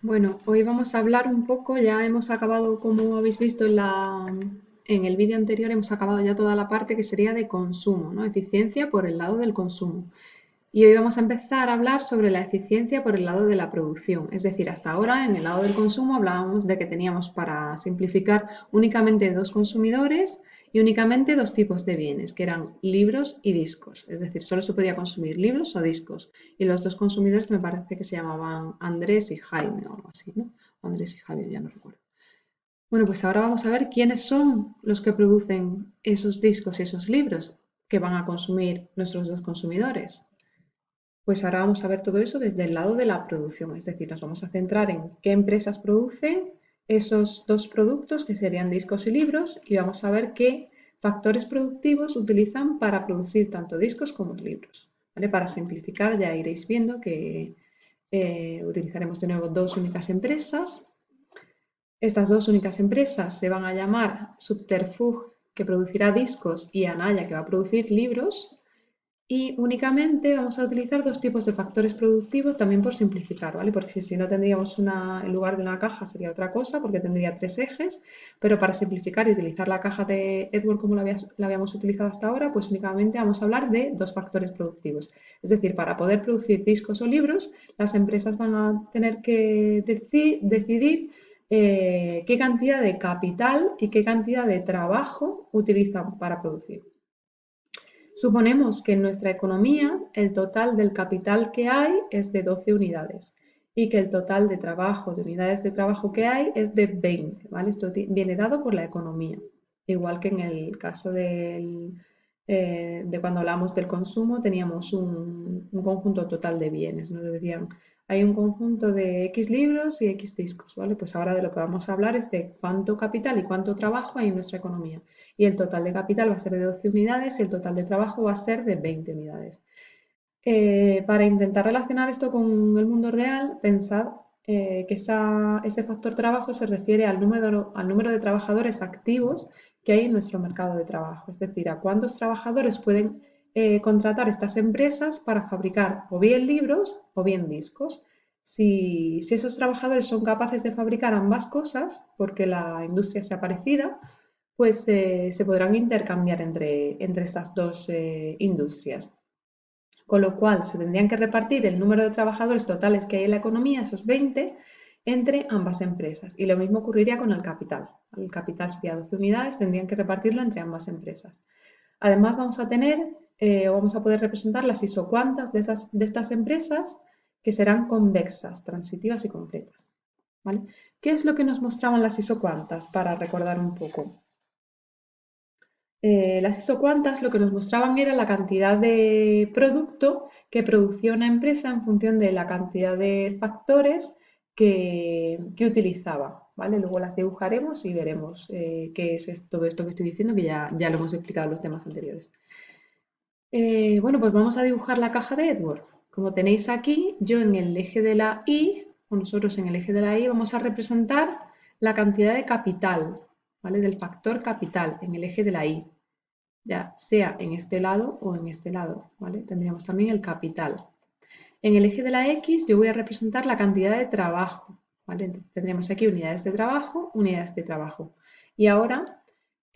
Bueno, hoy vamos a hablar un poco, ya hemos acabado, como habéis visto en, la, en el vídeo anterior, hemos acabado ya toda la parte que sería de consumo, ¿no? Eficiencia por el lado del consumo. Y hoy vamos a empezar a hablar sobre la eficiencia por el lado de la producción. Es decir, hasta ahora en el lado del consumo hablábamos de que teníamos para simplificar únicamente dos consumidores y únicamente dos tipos de bienes, que eran libros y discos. Es decir, solo se podía consumir libros o discos. Y los dos consumidores me parece que se llamaban Andrés y Jaime o algo así, ¿no? Andrés y Javier, ya no recuerdo. Bueno, pues ahora vamos a ver quiénes son los que producen esos discos y esos libros que van a consumir nuestros dos consumidores. Pues ahora vamos a ver todo eso desde el lado de la producción, es decir, nos vamos a centrar en qué empresas producen esos dos productos que serían discos y libros y vamos a ver qué factores productivos utilizan para producir tanto discos como libros. Para simplificar ya iréis viendo que eh, utilizaremos de nuevo dos únicas empresas. Estas dos únicas empresas se van a llamar Subterfuge, que producirá discos, y Anaya, que va a producir libros. Y únicamente vamos a utilizar dos tipos de factores productivos también por simplificar, ¿vale? Porque si no tendríamos una, en lugar de una caja sería otra cosa, porque tendría tres ejes, pero para simplificar y utilizar la caja de Edward como la, habíamos utilizado hasta ahora, pues únicamente vamos a hablar de dos factores productivos. Es decir, para poder producir discos o libros, las empresas van a tener que decidir eh, qué cantidad de capital y qué cantidad de trabajo utilizan para producir. Suponemos que en nuestra economía el total del capital que hay es de 12 unidades y que el total de trabajo, de unidades de trabajo que hay es de 20, ¿vale? Esto viene dado por la economía, igual que en el caso eh, de cuando hablamos del consumo teníamos un, un, conjunto total de bienes, nos decían hay un conjunto de X libros y X discos, ¿vale? Pues ahora de lo que vamos a hablar es de cuánto capital y cuánto trabajo hay en nuestra economía. Y el total de capital va a ser de 12 unidades y el total de trabajo va a ser de 20 unidades. Eh, para intentar relacionar esto con el mundo real, pensad eh, que ese factor trabajo se refiere al número, al número de trabajadores activos que hay en nuestro mercado de trabajo, es decir, a cuántos trabajadores pueden eh, contratar estas empresas para fabricar o bien libros o bien discos. Si, esos trabajadores son capaces de fabricar ambas cosas, porque la industria sea parecida, pues eh, se podrán intercambiar entre, entre estas dos eh, industrias. Con lo cual se tendrían que repartir el número de trabajadores totales que hay en la economía, esos 20, entre ambas empresas. Y lo mismo ocurriría con el capital. El capital sería 12 unidades, tendrían que repartirlo entre ambas empresas. Además vamos a tener eh, vamos a poder representar las isocuantas de, esas, de estas empresas que serán convexas, transitivas y completas. ¿vale? ¿Qué es lo que nos mostraban las isocuantas para recordar un poco? Eh, las isocuantas lo que nos mostraban era la cantidad de producto que producía una empresa en función de la cantidad de factores que, utilizaba. ¿vale? Luego las dibujaremos y veremos eh, qué es todo esto que estoy diciendo, que ya, ya lo hemos explicado en los temas anteriores. Eh, bueno, pues vamos a dibujar la caja de Edward. Como tenéis aquí, yo en el eje de la Y, o nosotros en el eje de la Y, vamos a representar la cantidad de capital, ¿vale? Del factor capital en el eje de la Y, ya sea en este lado o en este lado, ¿vale? Tendríamos también el capital. En el eje de la X yo voy a representar la cantidad de trabajo, ¿vale? Entonces tendríamos aquí unidades de trabajo, unidades de trabajo. Y ahora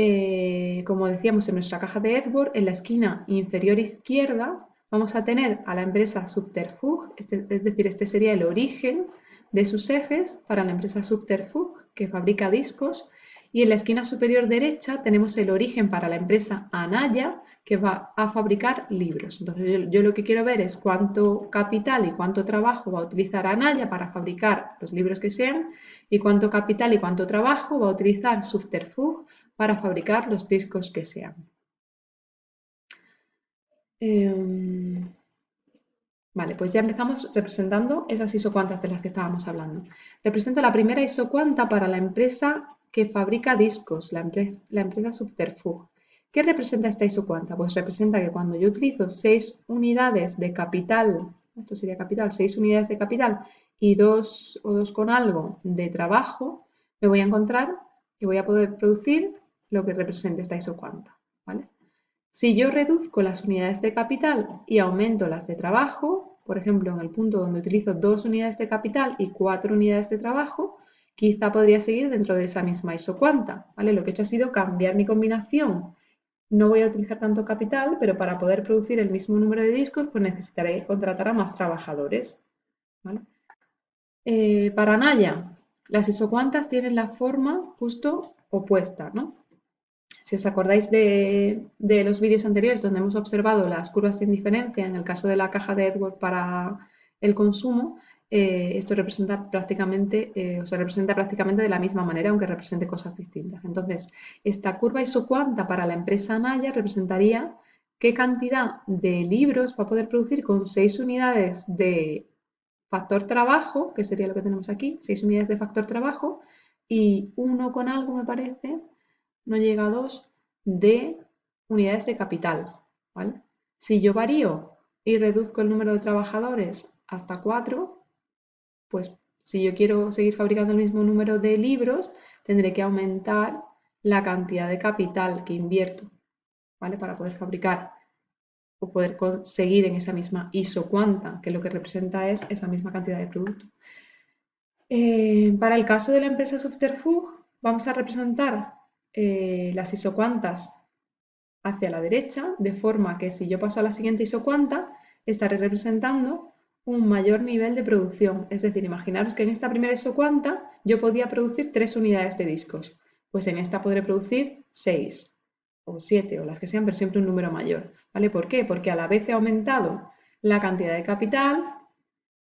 eh, como decíamos en nuestra caja de Edward, en la esquina inferior izquierda vamos a tener a la empresa Subterfuge, este, es decir, este sería el origen de sus ejes para la empresa Subterfuge, que fabrica discos, y en la esquina superior derecha tenemos el origen para la empresa Anaya, que va a fabricar libros. Entonces yo, lo que quiero ver es cuánto capital y cuánto trabajo va a utilizar Anaya para fabricar los libros que sean, y cuánto capital y cuánto trabajo va a utilizar Subterfuge para fabricar los discos que sean. Em, vale, pues ya empezamos representando esas isocuantas de las que estábamos hablando. Represento la primera isocuanta para la empresa que fabrica discos, la, empresa Subterfuge. ¿Qué representa esta isocuanta? Pues representa que cuando yo utilizo 6 unidades de capital, esto sería capital, 6 unidades de capital y 2 o 2 con algo de trabajo, me voy a encontrar que voy a poder producir lo que represente esta isocuanta. ¿vale? Si yo reduzco las unidades de capital y aumento las de trabajo, por ejemplo, en el punto donde utilizo dos unidades de capital y cuatro unidades de trabajo, quizá podría seguir dentro de esa misma isocuanta, ¿vale? Lo que he hecho ha sido cambiar mi combinación. No voy a utilizar tanto capital, pero para poder producir el mismo número de discos, pues necesitaré contratar a más trabajadores, eh, para Naya, las isocuantas tienen la forma justo opuesta, ¿no? Si os acordáis de, los vídeos anteriores donde hemos observado las curvas sin diferencia, en el caso de la caja de Edward para el consumo, eh, esto representa prácticamente, eh, o se representa prácticamente de la misma manera, aunque represente cosas distintas. Entonces, esta curva isocuanta para la empresa Naya representaría qué cantidad de libros va a poder producir con 6 unidades de factor trabajo, que sería lo que tenemos aquí, 6 unidades de factor trabajo, y 1 con algo, me parece, no llega a 2, de unidades de capital. Si yo varío y reduzco el número de trabajadores hasta 4, pues si yo quiero seguir fabricando el mismo número de libros, tendré que aumentar la cantidad de capital que invierto, ¿vale? Para poder fabricar o poder conseguir en esa misma isocuanta, que lo que representa es esa misma cantidad de producto. Eh, para el caso de la empresa Subterfuge, vamos a representar eh, las isocuantas hacia la derecha, de forma que si yo paso a la siguiente isocuanta, estaré representando un mayor nivel de producción. Es decir, imaginaros que en esta primera isocuanta yo podía producir tres unidades de discos. Pues en esta podré producir seis o siete o las que sean, pero siempre un número mayor. ¿Vale? ¿Por qué? Porque a la vez he aumentado la cantidad de capital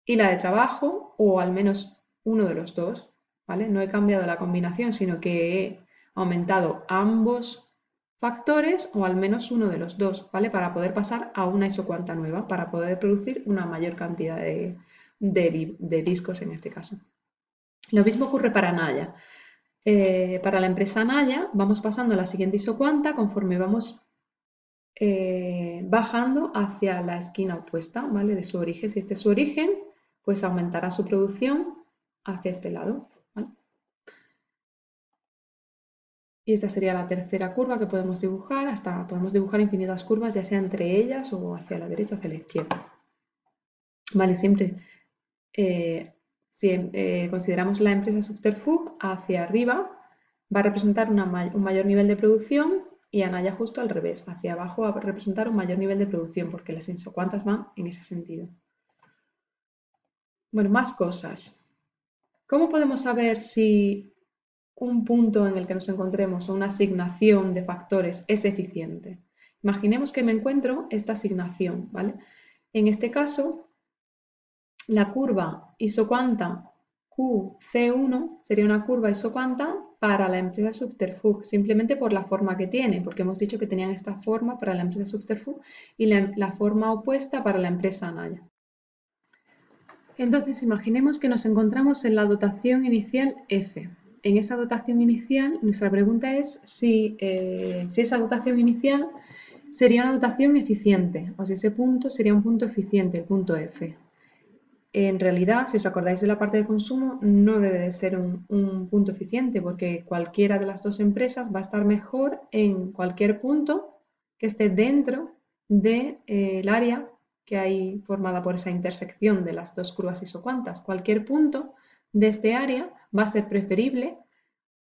y la de trabajo, o al menos uno de los dos. ¿Vale? No he cambiado la combinación, sino que he aumentado ambos factores o al menos uno de los dos, ¿vale? Para poder pasar a una isocuanta nueva, para poder producir una mayor cantidad de, discos en este caso. Lo mismo ocurre para Naya. Eh, para la empresa Naya vamos pasando a la siguiente isocuanta conforme vamos eh, bajando hacia la esquina opuesta, ¿vale? De su origen. Si este es su origen, pues aumentará su producción hacia este lado. Y esta sería la tercera curva que podemos dibujar, hasta podemos dibujar infinitas curvas, ya sea entre ellas o hacia la derecha o hacia la izquierda. Vale, siempre eh, si eh, consideramos la empresa Subterfuge hacia arriba, va a representar un mayor nivel de producción y Anaya justo al revés, hacia abajo va a representar un mayor nivel de producción, porque las isocuantas van en ese sentido. Bueno, más cosas. ¿Cómo podemos saber si un punto en el que nos encontremos o una asignación de factores es eficiente. Imaginemos que me encuentro esta asignación, ¿vale? En este caso, la curva isocuanta QC1 sería una curva isocuanta para la empresa Subterfuge, simplemente por la forma que tiene, porque hemos dicho que tenían esta forma para la empresa Subterfuge y la, la forma opuesta para la empresa Anaya. Entonces, imaginemos que nos encontramos en la dotación inicial F en esa dotación inicial, nuestra pregunta es eh, si, esa dotación inicial sería una dotación eficiente o si ese punto sería un punto eficiente, el punto F. En realidad, si os acordáis de la parte de consumo, no debe de ser un, punto eficiente porque cualquiera de las dos empresas va a estar mejor en cualquier punto que esté dentro del de, eh, área que hay formada por esa intersección de las dos curvas isocuantas. Cualquier punto de este área va a ser preferible,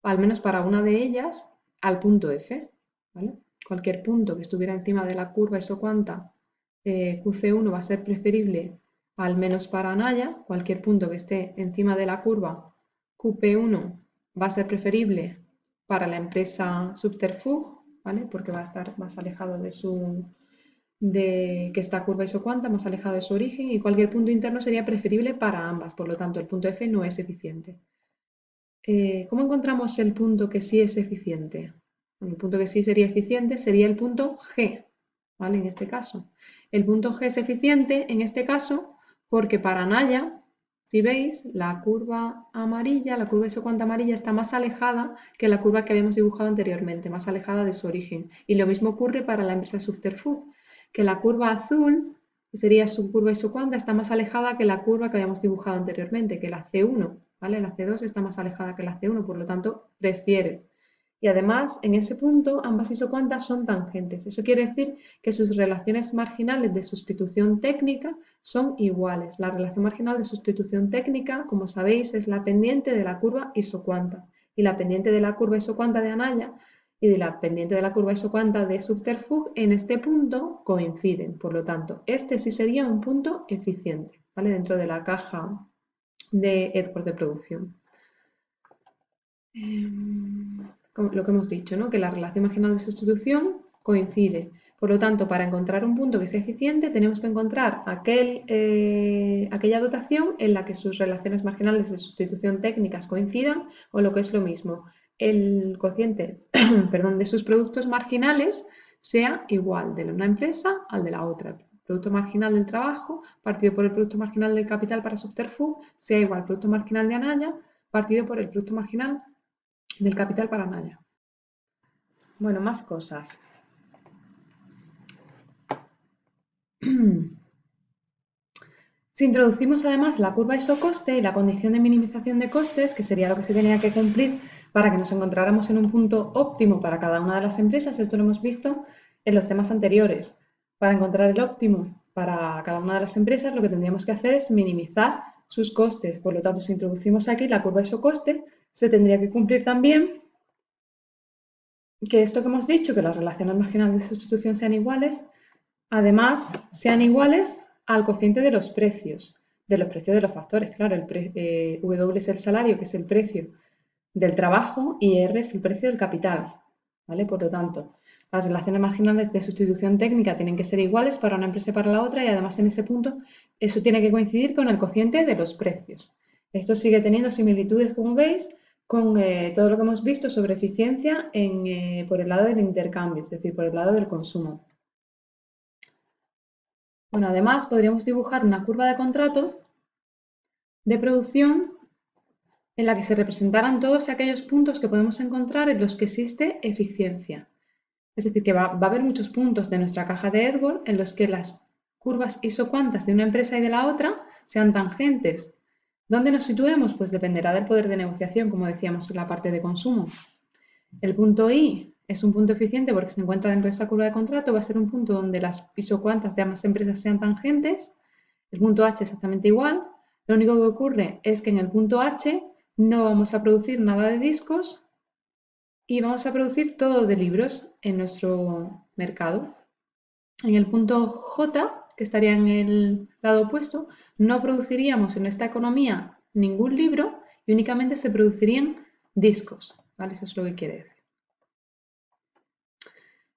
al menos para una de ellas, al punto F. Cualquier punto que estuviera encima de la curva isocuanta eh, QC1 va a ser preferible, al menos para Naya. Cualquier punto que esté encima de la curva QP1 va a ser preferible para la empresa Subterfuge, ¿vale? porque va a estar más alejado de su, de que esta curva isocuanta más alejada de su origen y cualquier punto interno sería preferible para ambas, por lo tanto el punto F no es eficiente. Eh, ¿Cómo encontramos el punto que sí es eficiente? El punto que sí sería eficiente sería el punto G, ¿vale? En este caso. El punto G es eficiente en este caso porque para Naya, si veis, la curva amarilla, la curva isocuanta amarilla está más alejada que la curva que habíamos dibujado anteriormente, más alejada de su origen. Y lo mismo ocurre para la empresa Subterfuge que la curva azul, que sería su curva isocuanta, está más alejada que la curva que habíamos dibujado anteriormente, que la C1, La C2 está más alejada que la C1, por lo tanto, prefiere Y además, en ese punto, ambas isocuantas son tangentes. Eso quiere decir que sus relaciones marginales de sustitución técnica son iguales. La relación marginal de sustitución técnica, como sabéis, es la pendiente de la curva isocuanta. Y la pendiente de la curva isocuanta de Anaya y de la pendiente de la curva isocuanta de Subterfuge en este punto coinciden. Por lo tanto, este sí sería un punto eficiente, ¿vale? Dentro de la caja de Edward de producción. Em, lo que hemos dicho, ¿no? que la relación marginal de sustitución coincide. Por lo tanto, para encontrar un punto que sea eficiente, tenemos que encontrar aquel, eh, aquella dotación en la que sus relaciones marginales de sustitución técnicas coincidan, o lo que es lo mismo, el cociente perdón, de sus productos marginales sea igual de una empresa al de la otra. Producto marginal del trabajo partido por el producto marginal del capital para Subterfuge sea igual al producto marginal de Anaya partido por el producto marginal del capital para Naya. Bueno, más cosas. Si introducimos además la curva isocoste y la condición de minimización de costes, que sería lo que se tenía que cumplir para que nos encontráramos en un punto óptimo para cada una de las empresas, esto lo hemos visto en los temas anteriores. Para encontrar el óptimo para cada una de las empresas, lo que tendríamos que hacer es minimizar sus costes. Por lo tanto, si introducimos aquí la curva isocoste, se tendría que cumplir también que esto que hemos dicho, que las relaciones marginales de sustitución sean iguales, además sean iguales al cociente de los precios, de los precios de los factores. Claro, el eh, W es el salario, que es el precio del trabajo, y R es el precio del capital. ¿vale? Por lo tanto, las relaciones marginales de sustitución técnica tienen que ser iguales para una empresa y para la otra, y además en ese punto eso tiene que coincidir con el cociente de los precios. Esto sigue teniendo similitudes, como veis, con eh, todo lo que hemos visto sobre eficiencia eh, por el lado del intercambio, es decir, por el lado del consumo. Bueno, además podríamos dibujar una curva de contrato de producción en la que se representaran todos aquellos puntos que podemos encontrar en los que existe eficiencia. Es decir, que va, a haber muchos puntos de nuestra caja de Edward en los que las curvas isocuantas de una empresa y de la otra sean tangentes ¿Dónde nos situemos? Pues dependerá del poder de negociación, como decíamos en la parte de consumo. El punto I es un punto eficiente porque se encuentra dentro de esa curva de contrato, va a ser un punto donde las pisocuantas de ambas empresas sean tangentes. El punto H exactamente igual. Lo único que ocurre es que en el punto H no vamos a producir nada de discos y vamos a producir todo de libros en nuestro mercado. En el punto J que estaría en el lado opuesto, no produciríamos en esta economía ningún libro y únicamente se producirían discos. ¿vale? Eso es lo que quiere decir.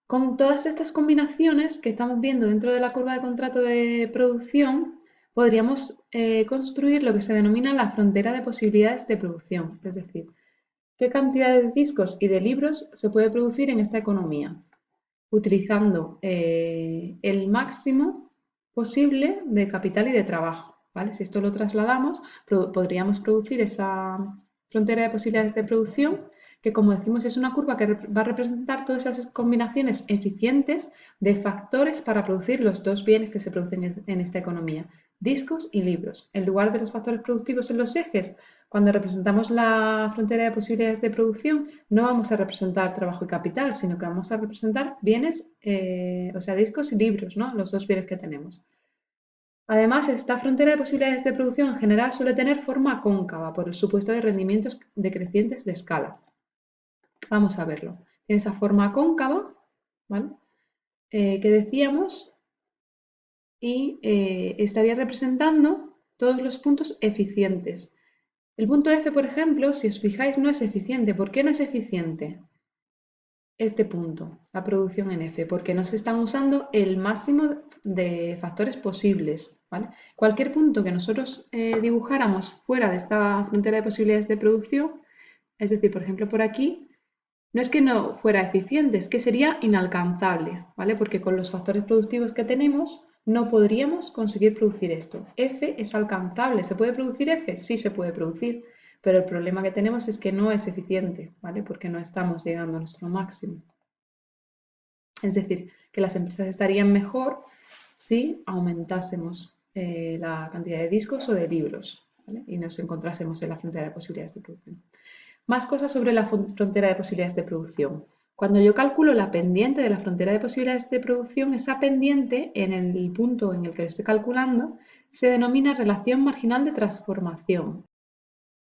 Con todas estas combinaciones que estamos viendo dentro de la curva de contrato de producción, podríamos eh, construir lo que se denomina la frontera de posibilidades de producción, es decir, qué cantidad de discos y de libros se puede producir en esta economía, utilizando eh, el máximo posible de capital y de trabajo. ¿vale? Si esto lo trasladamos, podríamos producir esa frontera de posibilidades de producción que como decimos es una curva que va a representar todas esas combinaciones eficientes de factores para producir los dos bienes que se producen en esta economía, discos y libros. En lugar de los factores productivos en los ejes, cuando representamos la frontera de posibilidades de producción, no vamos a representar trabajo y capital, sino que vamos a representar bienes, eh, o sea, discos y libros, ¿no? los dos bienes que tenemos. Además, esta frontera de posibilidades de producción en general suele tener forma cóncava por el supuesto de rendimientos decrecientes de escala. Vamos a verlo. Tiene esa forma cóncava, ¿vale? Eh, que decíamos, y eh, estaría representando todos los puntos eficientes. El punto F, por ejemplo, si os fijáis, no es eficiente. ¿Por qué no es eficiente? Este punto, la producción en F, porque no se están usando el máximo de factores posibles. Cualquier punto que nosotros eh, dibujáramos fuera de esta frontera de posibilidades de producción, es decir, por ejemplo, por aquí, no es que no fuera eficiente, es que sería inalcanzable, ¿vale? Porque con los factores productivos que tenemos no podríamos conseguir producir esto. F es alcanzable. ¿Se puede producir F? Sí se puede producir, pero el problema que tenemos es que no es eficiente, ¿vale? Porque no estamos llegando a nuestro máximo. Es decir, que las empresas estarían mejor si aumentásemos eh, la cantidad de discos o de libros y nos encontrásemos en la frontera de posibilidades de producción. Más cosas sobre la frontera de posibilidades de producción. Cuando yo calculo la pendiente de la frontera de posibilidades de producción, esa pendiente en el punto en el que lo estoy calculando se denomina relación marginal de transformación